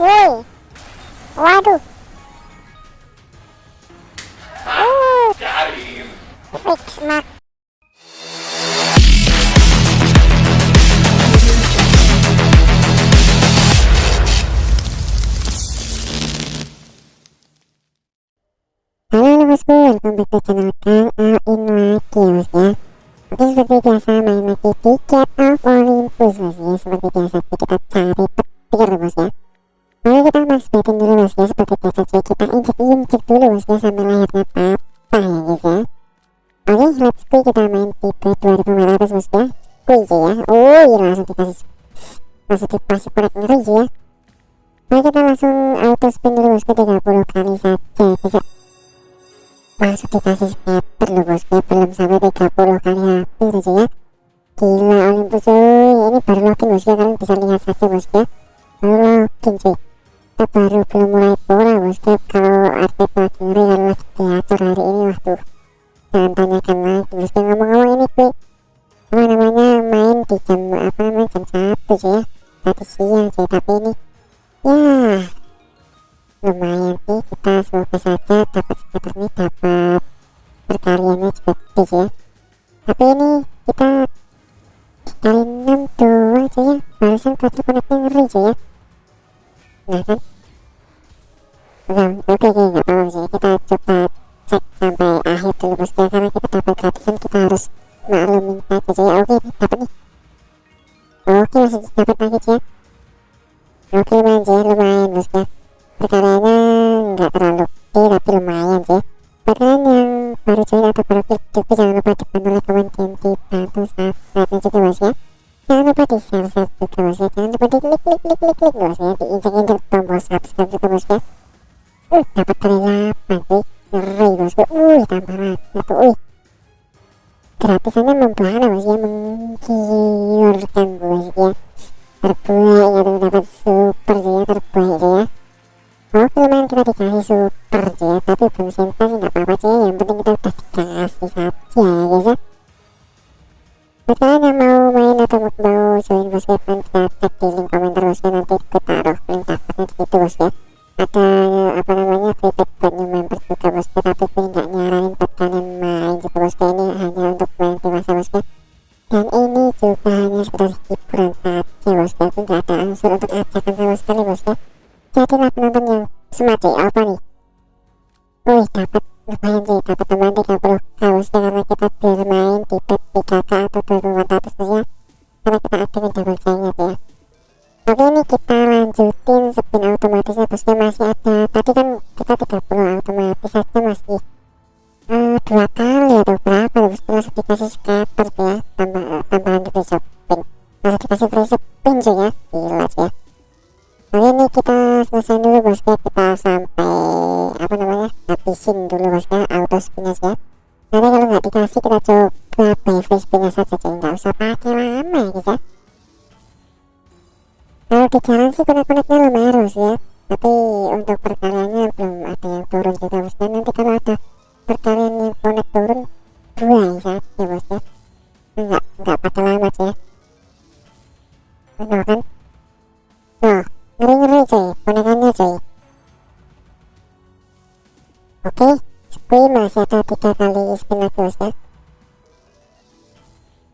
woi waduh. Uh fix Halo bosku, welcome back to channel Kang Ain lagi bos ya. Oke seperti biasa main lagi tiket of Olympus bos ya. Seperti biasa kita cari petir bos ya kita max betin dulu bos ya Seperti biasa cuy kita injek-injek dulu bos ya Sampai layarnya papa ya guys ya Oke let's go kita main tipe 2500 bos ya Squeeze ya Oh iya langsung dikasih Langsung dikasih konek ngeri ya Oke kita langsung auto spin dulu bos 30 kali saja ya masuk dikasih scatter loh bosku belum sampai 30 kali habis aja ya. Gila Olympus cuy. Ini baru login bosku kalian bisa lihat saja bosku baru login cuy kita baru belum mulai pola bosku kalau RP lagi ngeri kalau lagi diatur hari ini waktu jangan tanyakan lagi bosku ngomong-ngomong ini cuy apa namanya main di jam apa namanya jam satu cuy ya. Tadi siang cuy tapi ini ya lumayan sih kita semoga saja dapat skater ini dapat perkaliannya juga gede ya. Tapi ini kita kali 6 doang cuy ya. Barusan quarter connectnya ngeri cuy ya nah kan Nah, oke oke nggak apa-apa sih kita coba cek sampai akhir dulu bosku karena kita dapat gratisan kita harus maklumin saja cuy ya oke dapat nih oke masih dapat lagi cuy ya oke lumayan cuy lumayan bosku perkaranya nggak terlalu gede tapi lumayan sih buat kalian yang baru join atau baru klik juga jangan lupa dibantu like komen dan dibantu subscribe juga bos ya jangan lupa di share share juga bos ya jangan lupa di klik klik klik klik subscribe juga bos ya uh dapat kali 8 cuy ngeri bosku uh tambah satu uh gratisannya membahana bos ya menggiurkan bos ya terbuai ya dapat super sih ya terbaik sih ya Oke lumayan kita dikasih super ya tapi belum senta sih nggak apa-apa sih yang penting kita udah dikasih saja ya guys ya buat kalian yang mau main atau mau join bosku kita tag di link komentar bosku nanti aku taruh link dapatnya di situ bosku ada apa namanya free pack buat new member juga bosku tapi gue nggak nyaranin buat kalian main juga bosku ini hanya untuk main dewasa bosku dan ini juga hanya sekedar hiburan saja bosku aku nggak ada unsur untuk ajakan sama sekali bosku jadilah penonton yang smart cuy apa nih? Wih dapat lumayan sih dapat tambahan 30 harusnya karena kita bermain di bet 3k atau 2400 bos ya karena kita aktifin double chainnya ya oke ini kita lanjutin spin otomatisnya bosnya masih ada. Tadi kan kita 30 otomatis saja masih uh, dua kali atau berapa bosku langsung dikasih scatter tuh ya. Tambah, tambahan di free shopping. Langsung dikasih free shopping cuy ya. Gila ya. Oke ini kita selesai dulu bosku kita sampai apa namanya habisin dulu bosku auto spinnya ya. Nanti kalau nggak dikasih kita coba buy free spinnya saja cuy nggak usah pakai lama ya guys ya kalau di jalan sih konek-koneknya lumayan bos ya. Tapi untuk perkaliannya belum ada yang turun juga bos ya nanti kalau ada perkalian yang konek turun dua ya ya bos ya. Nggak nggak pakai lama sih ya. Benar kan? Tuh ngeri-ngeri cuy ponakannya cuy. Oke Squee masih ada tiga kali spin lagi bos ya.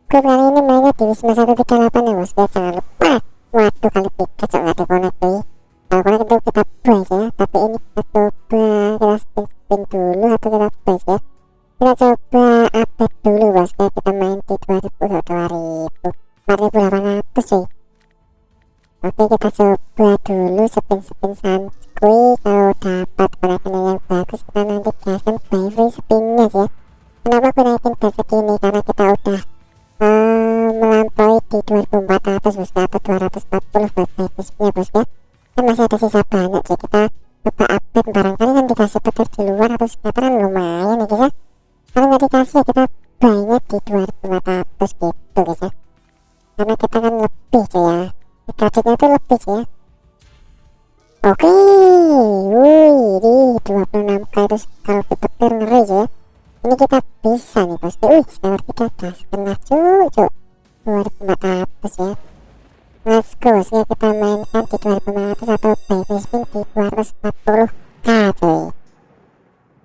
Gue kali ini mainnya di Wisma 138 ya bos ya jangan lupa waduh kali tiga cok gak dikonek cuy kalau konek itu kita buy ya tapi ini kita coba kita spin-spin dulu atau kita buy ya kita coba update dulu bos ya kita main di 2000 2000 4800 cuy Oke kita coba dulu spin-spin santuy kalau dapat koneksinya yang bagus kita nanti gaskan by free spinnya ya kenapa aku naikin ke segini karena kita udah uh, di 2400 bosku atau 240 buat spinnya bosku kan masih ada sisa banyak sih kita coba update barangkali kan dikasih petir di luar atau sekitaran lumayan ya guys ya. Kalau nggak dikasih ya kita banyak di 2400 gitu guys ya. Karena kita kan lebih cuy ya. Gadgetnya itu lebih ya. Oke wih di 26k itu kalau petir ngeri ya. Ini kita bisa nih bosku wih sekarang kita gas kena cucu 2400 ya let's go sih kita mainkan di 2500 atau baby spin di 240k cuy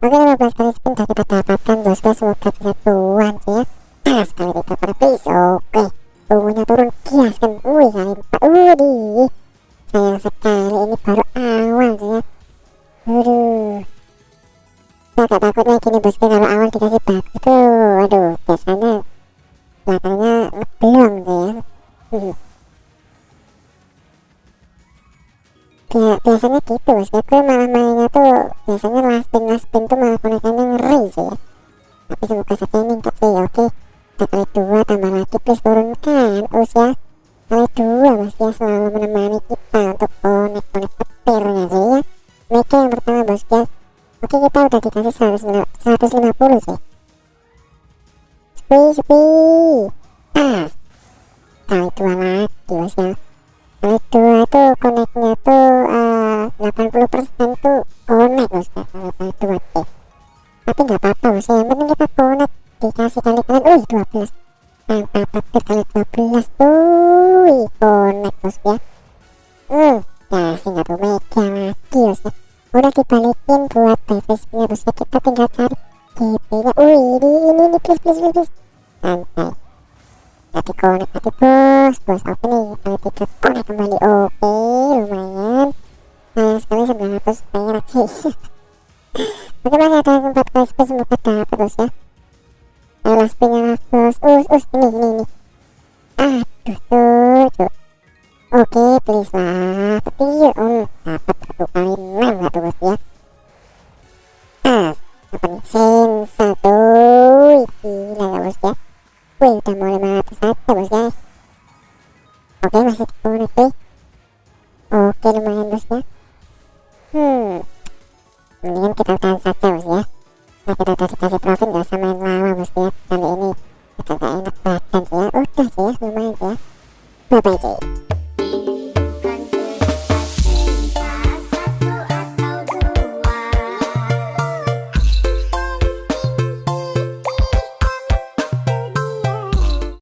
oke 15 kali spin dah kita dapatkan bosku ya semoga bisa tuan sih ya nah, kali kita per piece oke tunggunya turun kias kan wih kali 4 wih sayang sekali ini baru awal sih ya aduh saya nah, tak takutnya gini bosku kalau awal dikasih bagus tuh aduh biasanya belakangnya ngeblong tuh ya biasanya gitu bosku gue malah mainnya tuh biasanya last spin last tuh malah konekannya ngeri sih ya. Tapi semoga saja enggak sih ya oke. Kali dua tambah lagi please turunkan usia kali dua mas ya selalu menemani kita untuk konek konek petirnya sih ya. Mega yang pertama bosku ya. Oke kita udah dikasih 150 sih sepi sepi pas kali dua lagi bosku ya kali dua tuh koneknya tuh uh, 80% tuh konek bosku kali dua tuh tapi nggak apa-apa bosku yang penting kita konek dikasih kali kalian wih 12 tanpa petir kali 12 tuh wih konek bosku ya. Hmm kasih nggak tuh mega lagi bosku udah dibalikin buat backflip-nya bosku kita tinggal cari GP nya wih ini ini ini please please please, please. Santai tapi konek tadi bos bos oke nih? Kali tiga konek kembali oke lumayan. Sayang sekali 900 perak sih oke masih ada tempat kali spin semoga bos ya? Ayo last spinnya lah bos us us ini ini ini. Aduh tuh tuh. Oke please lah petir om. Dapat satu kali Oke, masih dikonek tuh. Oke, lumayan bos ya. Hmm. Mendingan kita tahan saja bos ya. Nah, kita udah dikasih profit gak usah main lama bos ya. Kali ini kita gak enak badan sih ya. Udah sih ya, lumayan sih ya. Bye-bye sih.